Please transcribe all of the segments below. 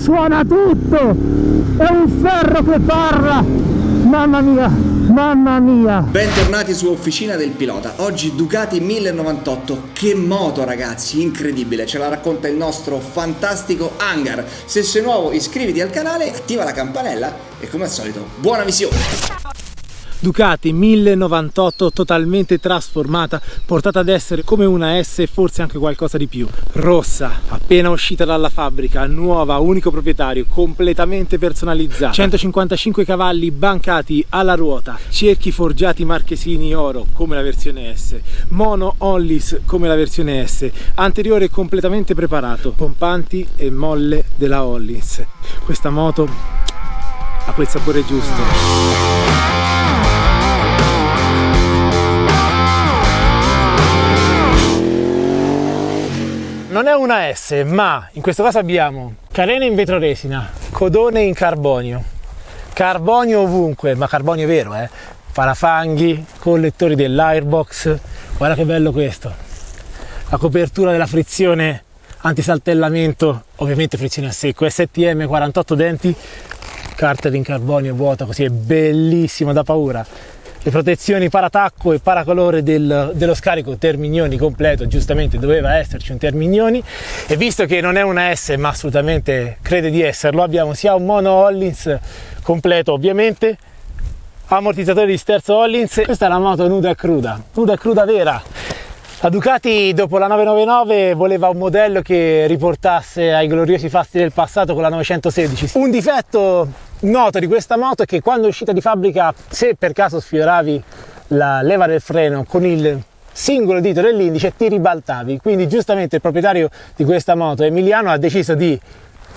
suona tutto. È un ferro che parla. Mamma mia mamma mia. Bentornati su Officina del Pilota. Oggi Ducati 1098 che moto ragazzi incredibile. Ce la racconta il nostro fantastico hangar. Se sei nuovo iscriviti al canale attiva la campanella e come al solito buona visione Ducati 1098 totalmente trasformata, portata ad essere come una S e forse anche qualcosa di più. Rossa, appena uscita dalla fabbrica, nuova, unico proprietario, completamente personalizzata. 155 cavalli bancati alla ruota, cerchi forgiati marchesini oro come la versione S, mono Hollis come la versione S, anteriore completamente preparato, pompanti e molle della Hollis. Questa moto ha quel sapore giusto. Non è una S, ma in questo caso abbiamo carena in vetroresina, codone in carbonio, carbonio ovunque, ma carbonio vero, eh? Parafanghi, collettori dell'airbox, guarda che bello questo. La copertura della frizione antisaltellamento, ovviamente frizione a secco, STM 48 denti, carta in carbonio vuota, così è bellissimo da paura le protezioni paratacco e paracolore del, dello scarico Termignoni completo, giustamente doveva esserci un Termignoni e visto che non è una S ma assolutamente crede di esserlo, abbiamo sia un mono Hollins completo ovviamente, ammortizzatori di sterzo Hollins, questa è la moto nuda e cruda, nuda e cruda vera, la Ducati dopo la 999 voleva un modello che riportasse ai gloriosi fasti del passato con la 916. Un difetto noto di questa moto è che quando è uscita di fabbrica, se per caso sfioravi la leva del freno con il singolo dito dell'indice ti ribaltavi quindi giustamente il proprietario di questa moto Emiliano ha deciso di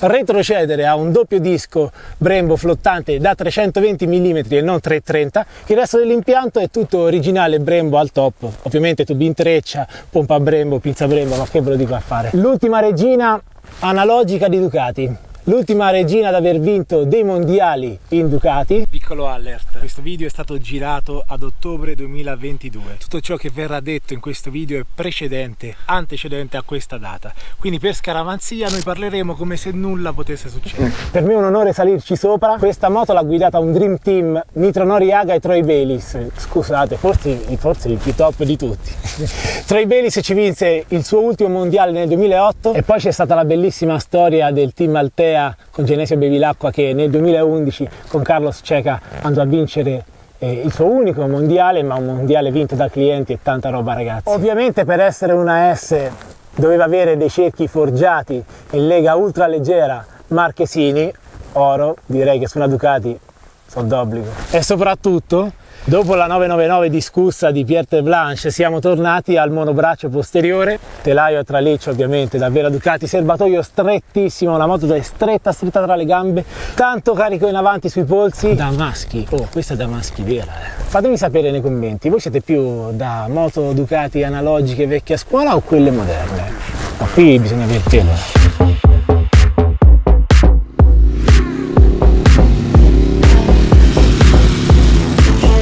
retrocedere a un doppio disco Brembo flottante da 320 mm e non 330 il resto dell'impianto è tutto originale Brembo al top. Ovviamente tubi in treccia pompa Brembo pinza Brembo ma che ve lo dico a fare? L'ultima regina analogica di Ducati l'ultima regina ad aver vinto dei mondiali in Ducati. Piccolo alert, questo video è stato girato ad ottobre 2022. Tutto ciò che verrà detto in questo video è precedente, antecedente a questa data. Quindi per scaramanzia noi parleremo come se nulla potesse succedere. per me è un onore salirci sopra. Questa moto l'ha guidata un Dream Team Nitro Noriaga e Troy Bayliss. Scusate, forse, forse il più top di tutti. Troy Bayliss ci vinse il suo ultimo mondiale nel 2008 e poi c'è stata la bellissima storia del team Altea Rea con Genesio Bevilacqua che nel 2011 con Carlos Ceca andò a vincere eh, il suo unico mondiale, ma un mondiale vinto da clienti e tanta roba ragazzi. Ovviamente per essere una S doveva avere dei cerchi forgiati in lega ultra leggera marchesini, oro, direi che su una Ducati sono d'obbligo. E soprattutto Dopo la 999 discussa di Pierre Blanche siamo tornati al monobraccio posteriore, telaio a traliccio ovviamente, davvero Ducati, serbatoio strettissimo, la moto è stretta stretta tra le gambe, tanto carico in avanti sui polsi. Damaschi, oh questa è Damaschi vera eh. Fatemi sapere nei commenti, voi siete più da moto Ducati analogiche vecchie a scuola o quelle moderne? Ma qui bisogna avere pelo.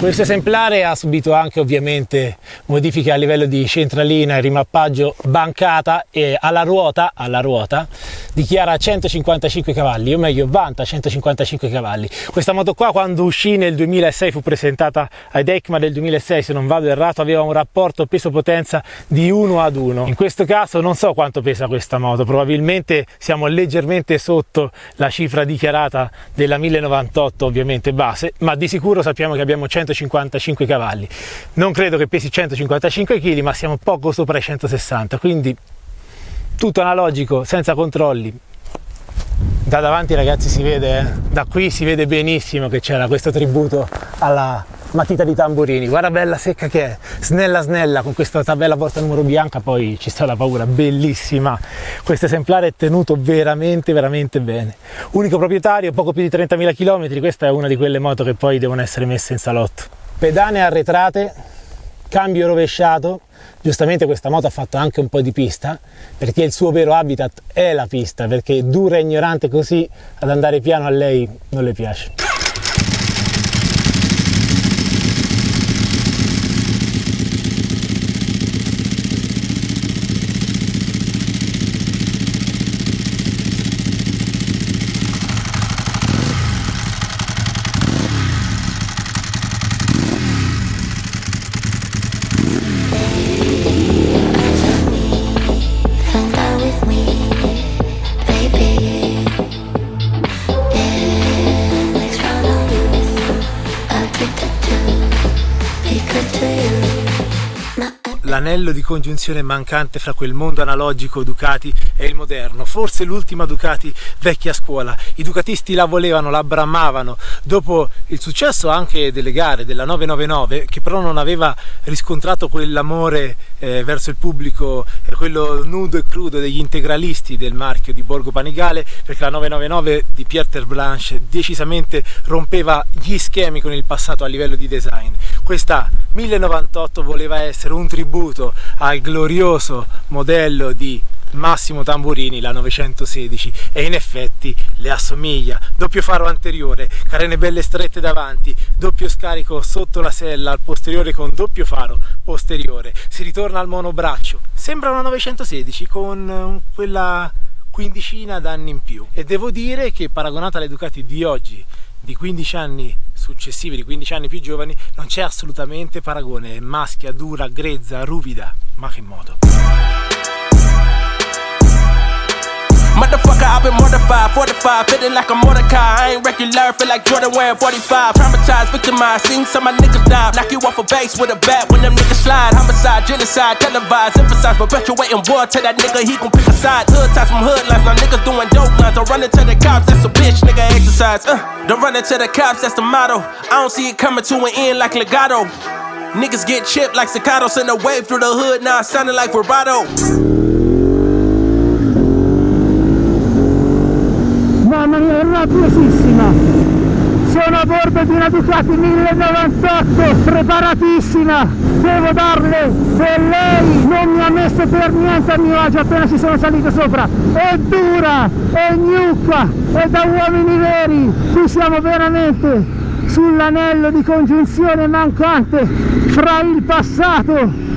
Questo esemplare ha subito anche ovviamente modifiche a livello di centralina e rimappaggio bancata e alla ruota, alla ruota dichiara 155 cavalli, o meglio vanta 155 cavalli. Questa moto qua quando uscì nel 2006 fu presentata ai EICMA del 2006 se non vado errato aveva un rapporto peso-potenza di 1 ad 1. In questo caso non so quanto pesa questa moto, probabilmente siamo leggermente sotto la cifra dichiarata della 1098 ovviamente base, ma di sicuro sappiamo che abbiamo 155 cavalli. Non credo che pesi 155 kg, ma siamo poco sopra i 160, quindi tutto analogico, senza controlli. Da davanti ragazzi si vede, eh? da qui si vede benissimo che c'era questo tributo alla matita di tamburini. Guarda bella secca che è, snella snella con questa tabella porta numero bianca, poi ci sta la paura, bellissima. Questo esemplare è tenuto veramente veramente bene. Unico proprietario, poco più di 30.000 km, questa è una di quelle moto che poi devono essere messe in salotto. Pedane arretrate, cambio rovesciato, giustamente questa moto ha fatto anche un po' di pista perché il suo vero habitat è la pista perché dura e ignorante così ad andare piano a lei non le piace l'anello di congiunzione mancante fra quel mondo analogico Ducati e il moderno, forse l'ultima Ducati vecchia scuola. I ducatisti la volevano, la bramavano, dopo il successo anche delle gare della 999, che però non aveva riscontrato quell'amore eh, verso il pubblico, eh, quello nudo e crudo degli integralisti del marchio di Borgo Panigale, perché la 999 di Pierre Terblanche decisamente rompeva gli schemi con il passato a livello di design. Questa 1098 voleva essere un tributo al glorioso modello di Massimo Tamburini la 916 e in effetti le assomiglia. Doppio faro anteriore carene belle strette davanti doppio scarico sotto la sella al posteriore con doppio faro posteriore. Si ritorna al monobraccio. Sembra una 916 con eh, quella quindicina d'anni in più. E devo dire che paragonata alle Ducati di oggi di 15 anni successivi, di 15 anni più giovani, non c'è assolutamente paragone, è maschia, dura, grezza, ruvida, ma che modo. Motherfucker, I've been mortified, 45, feeling like a Mordecai. I ain't regular, feel like Jordan wearing 45. Traumatized, victimized, seen some of my niggas die. Knock you off a base with a bat when them niggas slide. Homicide, genocide, televised, emphasize, perpetuating war. Tell that nigga he gon' pick a side. Hood ties from hood lines, now niggas doing dope lines. Don't run into the cops, that's a bitch, nigga exercise. Uh, don't run into the cops, that's the motto. I don't see it coming to an end like legato. Niggas get chipped like staccato, send a wave through the hood, now it's sounding like vibrato. Rabbiosissima sono a bordo di una Ducati 1098 preparatissima. Devo darle e lei non mi ha messo per niente a mio agio appena ci sono salito sopra. È dura, è gnucca è da uomini veri. Qui siamo veramente sull'anello di congiunzione mancante fra il passato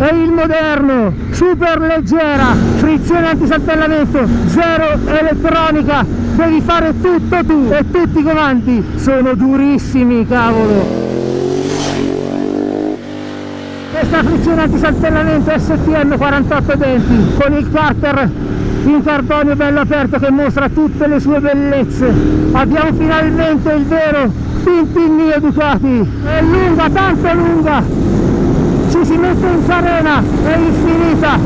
e il moderno, super leggera, frizione antisaltellamento, zero elettronica, devi fare tutto tu e tutti i comandi sono durissimi cavolo. Questa frizione antisaltellamento STM 48 denti con il carter in carbonio bello aperto che mostra tutte le sue bellezze. Abbiamo finalmente il vero Tintin Ducati. È lunga, tanto lunga ci si mette in carena è infinita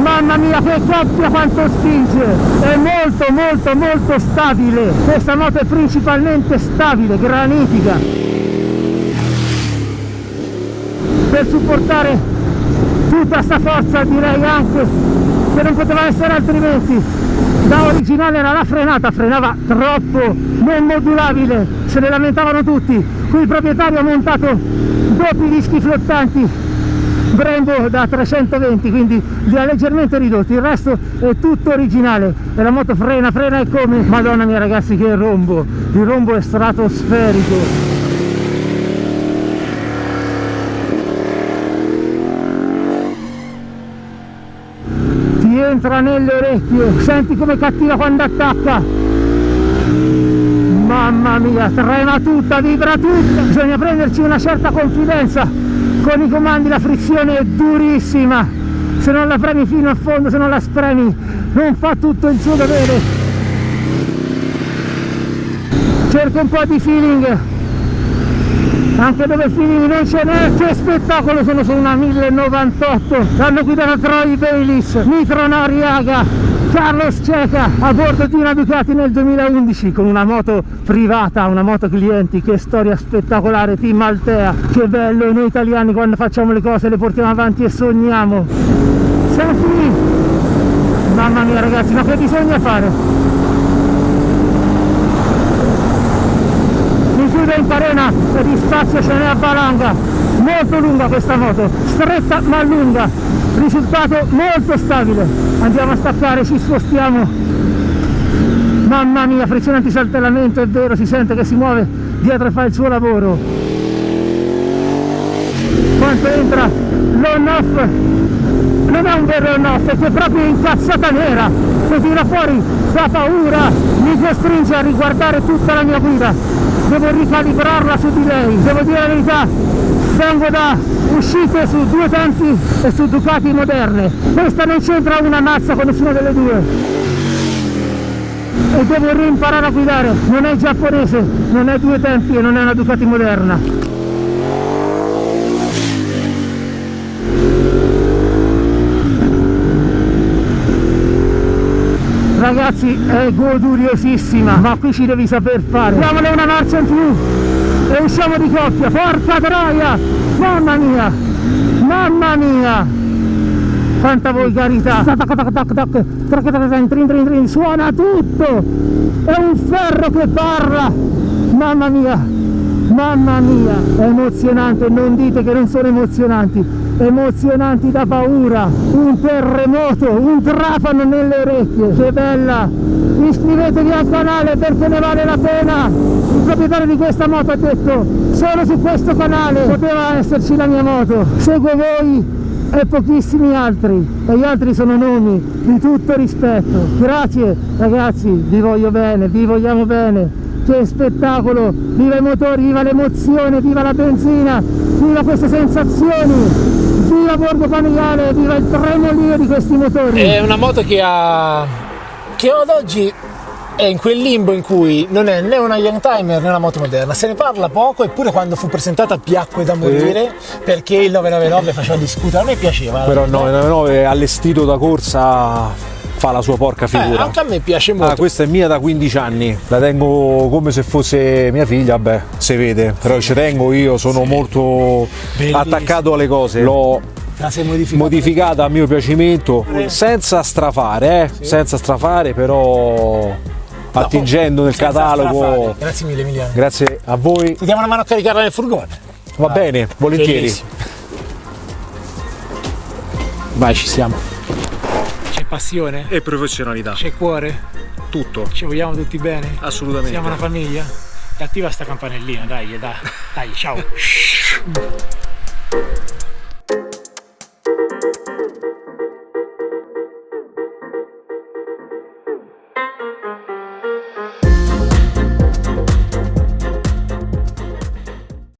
mamma mia che coppia quanto spinge è molto molto molto stabile. Questa moto è principalmente stabile granitica. Per supportare tutta sta forza direi anche che non poteva essere altrimenti. Da originale era la frenata frenava troppo non modulabile se ne lamentavano tutti. Qui il proprietario ha montato doppi dischi flottanti Brembo da 320 quindi li ha leggermente ridotti. Il resto è tutto originale. E la moto frena frena e come? Madonna mia ragazzi che rombo. Il rombo è stratosferico. Ti entra nelle orecchie. Senti come cattiva quando attacca mamma mia trema tutta vibra tutta. Bisogna prenderci una certa confidenza. Con i comandi la frizione è durissima. Se non la premi fino a fondo se non la spremi non fa tutto il suo dovere. Cerco un po' di feeling. Anche dove feeling non ce n'è che spettacolo sono su una 1098 l'hanno guidato Troy Bayliss Nitro Noriaga Carlos Ceca a bordo di una Ducati nel 2011 con una moto privata, una moto clienti, che storia spettacolare, team Altea, che bello, noi italiani quando facciamo le cose le portiamo avanti e sogniamo. Senti, mamma mia ragazzi, ma che bisogna fare? Mi chiude in carena e di spazio ce n'è a valanga, molto lunga questa moto, stretta ma lunga, risultato molto stabile. Andiamo a staccare ci spostiamo. Mamma mia frizione antisaltellamento è vero si sente che si muove dietro e fa il suo lavoro. Quanto entra? L'on off. Non è un vero on off è che proprio incazzata nera che tira fuori da paura mi costringe a riguardare tutta la mia guida. Devo ricalibrarla su di lei devo dire la verità sangue da uscite su due tanti e su Ducati moderne. Questa non c'entra una mazza con nessuna delle due. E devo rimparare a guidare. Non è giapponese, non è due tempi e non è una Ducati moderna. Ragazzi è goduriosissima ma qui ci devi saper fare. Diamole una marcia in più e usciamo di coppia porca troia! Mamma mia! Mamma mia! Quanta volgarità! Suona tutto! È un ferro che parla! Mamma mia! Mamma mia! È emozionante non dite che non sono emozionanti. Emozionanti da paura. Un terremoto un trafano nelle orecchie. Che bella! Iscrivetevi al canale perché ne vale la pena il proprietario di questa moto ha detto. Solo su questo canale poteva esserci la mia moto. Seguo voi e pochissimi altri. E gli altri sono nomi di tutto rispetto. Grazie ragazzi. Vi voglio bene vi vogliamo bene. Che spettacolo. Viva i motori viva l'emozione viva la benzina viva queste sensazioni. Viva Borgo Panigale viva il tremolio di questi motori. È una moto che ha che ad oggi è in quel limbo in cui non è né una young timer né una moto moderna, se ne parla poco eppure quando fu presentata piacque da morire perché il 999 faceva discutere, a me piaceva. Però il 999 allestito da corsa fa la sua porca figura. Eh, anche a me piace molto. Ah, questa è mia da 15 anni, la tengo come se fosse mia figlia, vabbè, si vede, però ci tengo io, sono sì. molto Bellissimo. attaccato alle cose. L'ho modificata. modificata a mio piacimento, senza strafare, eh? sì. senza strafare, però attingendo nel catalogo. Grazie mille Emiliano. Grazie a voi. Ti diamo una mano a caricarla nel furgone. Va Vai. bene, volentieri. Bellissimo. Vai, ci siamo. C'è passione. E professionalità. C'è cuore. Tutto. Ci vogliamo tutti bene? Attivamente. Siamo una famiglia? Attiva sta campanellina, dai, dai, dai, ciao.